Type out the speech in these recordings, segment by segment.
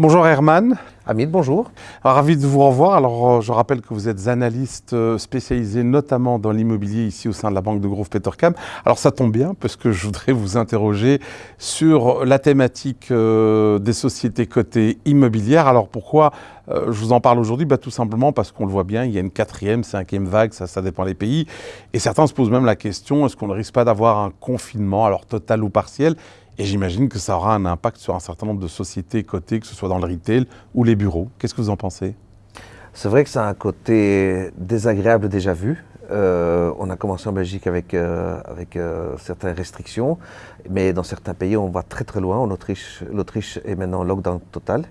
Bonjour Herman. Hamid, bonjour. ravi de vous revoir. Alors, euh, je rappelle que vous êtes analyste euh, spécialisé notamment dans l'immobilier ici au sein de la banque de Grove Petercam. Alors, ça tombe bien parce que je voudrais vous interroger sur la thématique euh, des sociétés cotées immobilières. Alors, pourquoi je vous en parle aujourd'hui? Bah, Tout simplement parce qu'on le voit bien, il y a une quatrième, cinquième vague, ça, ça dépend des pays. Et certains se posent même la question, est-ce qu'on ne risque pas d'avoir un confinement, alors total ou partiel? Et j'imagine que ça aura un impact sur un certain nombre de sociétés cotées, que ce soit dans le retail ou les bureaux. Qu'est-ce que vous en pensez? C'est vrai que ça a un côté désagréable déjà vu. Euh, on a commencé en Belgique avec, euh, avec euh, certaines restrictions, mais dans certains pays, on va très très loin. En Autriche, l'Autriche est maintenant en lockdown total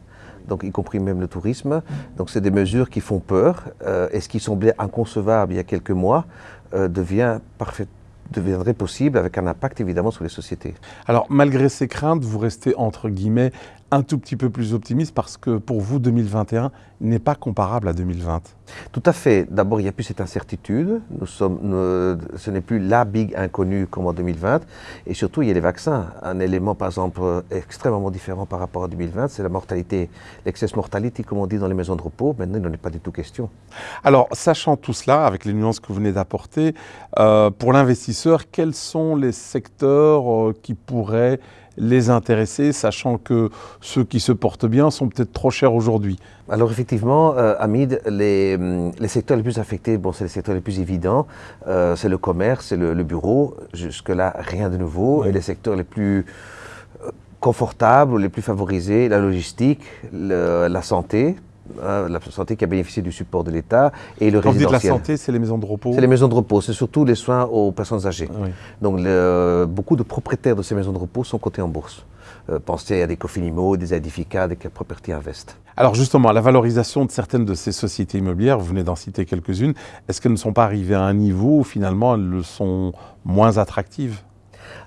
donc y compris même le tourisme. Donc c'est des mesures qui font peur. et ce qui semblait inconcevable il y a quelques mois devient parfait, deviendrait possible avec un impact évidemment sur les sociétés. Alors malgré ces craintes, vous restez entre guillemets un tout petit peu plus optimiste parce que pour vous 2021 n'est pas comparable à 2020. Tout à fait. D'abord, il n'y a plus cette incertitude. Nous sommes, ce n'est plus la big inconnue comme en 2020. Et surtout, il y a les vaccins. Un élément, par exemple, extrêmement différent par rapport à 2020, c'est la mortalité. L'excess mortality, comme on dit dans les maisons de repos, maintenant, il n'en est pas du tout question. Alors, sachant tout cela, avec les nuances que vous venez d'apporter, euh, pour l'investisseur, quels sont les secteurs euh, qui pourraient les intéresser, sachant que ceux qui se portent bien sont peut-être trop chers aujourd'hui. Alors effectivement, euh, Hamid, les, les, secteurs les plus affectés, bon, c'est les secteurs les plus évidents, euh, c'est le commerce, c'est le, bureau, jusque-là rien de nouveau, et les secteurs les plus euh, confortables, les plus favorisés, la logistique, la santé, Hein, la santé qui a bénéficié du support de l'État et le Quand résidentiel. Vous dites la santé, c'est les maisons de repos C'est les maisons de repos, c'est surtout les soins aux personnes âgées. Donc beaucoup de propriétaires de ces maisons de repos sont cotés en bourse. Euh, pensez à des Cofinimo, des Edifica, des Property Invest. Alors justement, la valorisation de certaines de ces sociétés immobilières, vous venez d'en citer quelques-unes, est-ce qu'elles ne sont pas arrivées à un niveau où finalement elles le sont moins attractives?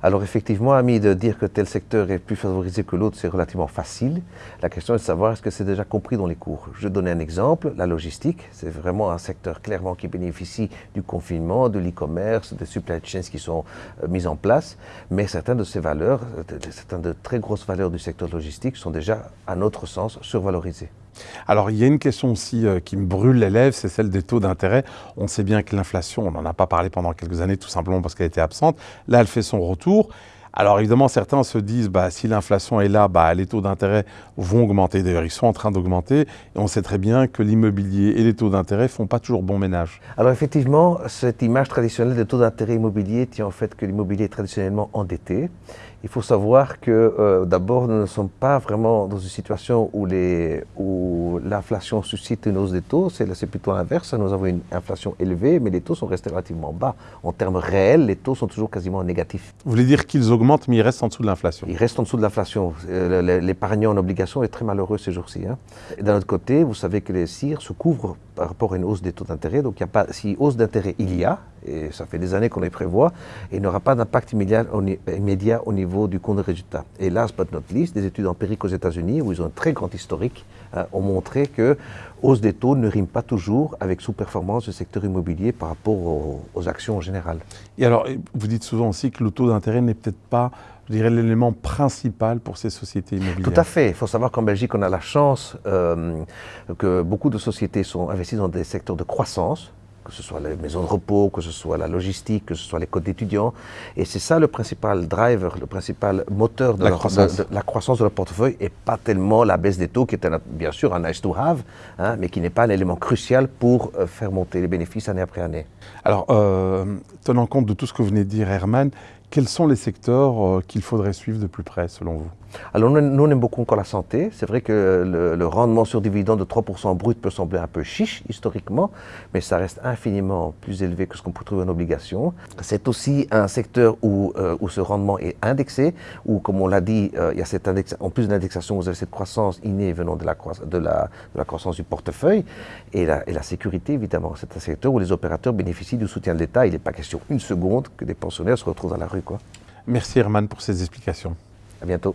Alors effectivement, ami, de dire que tel secteur est plus favorisé que l'autre, c'est relativement facile. La question est de savoir est-ce que c'est déjà compris dans les cours? Je vais donner un exemple, la logistique, c'est vraiment un secteur clairement qui bénéficie du confinement, de l'e-commerce, des supply chains qui sont euh, mises en place, mais certaines de ces valeurs, euh, certaines de très grosses valeurs du secteur logistique sont déjà, à notre sens, survalorisées. Alors il y a une question aussi euh, qui me brûle les lèvres, c'est celle des taux d'intérêt. On sait bien que l'inflation, on n'en a pas parlé pendant quelques années tout simplement parce qu'elle était absente. Là, elle fait son retour. Alors évidemment, certains se disent, bah, si l'inflation est là, bah, les taux d'intérêt vont augmenter. D'ailleurs, ils sont en train d'augmenter. Et on sait très bien que l'immobilier et les taux d'intérêt font pas toujours bon ménage. Alors effectivement, cette image traditionnelle des taux d'intérêt immobilier tient en fait que l'immobilier est traditionnellement endetté. Il faut savoir que euh, d'abord, nous ne sommes pas vraiment dans une situation où, où l'inflation suscite une hausse des taux, c'est plutôt l'inverse. Nous avons une inflation élevée, mais les taux sont restés relativement bas. En termes réels, les taux sont toujours quasiment négatifs. Vous voulez dire qu'ils augmentent, mais ils restent en dessous de l'inflation? Ils restent en dessous de l'inflation. Euh, l'épargnant en obligation est très malheureux ces jours-ci. Hein. D'un autre côté, vous savez que les CIR se couvrent par rapport à une hausse des taux d'intérêt. Donc, il y a pas, si hausse d'intérêt il y a, et ça fait des années qu'on les prévoit, et il n'aura pas d'impact immédiat, immédiat, au niveau du compte de résultat. Et last but not least, des études empiriques aux États-Unis, où ils ont un très grand historique, hein, ont montré que hausse des taux ne rime pas toujours avec sous-performance du secteur immobilier par rapport aux, aux, actions en général. Et alors, vous dites souvent aussi que le taux d'intérêt n'est peut-être pas, je dirais, l'élément principal pour ces sociétés immobilières. Tout à fait. Il faut savoir qu'en Belgique, on a la chance euh, que beaucoup de sociétés sont investies dans des secteurs de croissance, que ce soit les maisons de repos, que ce soit la logistique, que ce soit les codes d'étudiants. Et c'est ça le principal driver, le principal moteur de la, croissance. De, la croissance de leur portefeuille et pas tellement la baisse des taux qui est bien sûr un nice to have, hein, mais qui n'est pas un élément crucial pour euh, faire monter les bénéfices année après année. Alors, euh, tenant compte de tout ce que vous venez de dire, Herman, quels sont les secteurs euh, qu'il faudrait suivre de plus près, selon vous? Alors, nous, on aime beaucoup encore la santé. C'est vrai que le, rendement sur dividende de 3% brut peut sembler un peu chiche, historiquement, mais ça reste infiniment plus élevé que ce qu'on peut trouver en obligation. C'est aussi un secteur où, euh, ce rendement est indexé, où, comme on l'a dit, euh, il y a cette index en plus de l'indexation, vous avez cette croissance innée venant de la, croissance du portefeuille et la sécurité, évidemment. C'est un secteur où les opérateurs bénéficient du soutien de l'État. Il n'est pas question une seconde que des pensionnaires se retrouvent dans la rue. Merci Herman pour ces explications. À bientôt.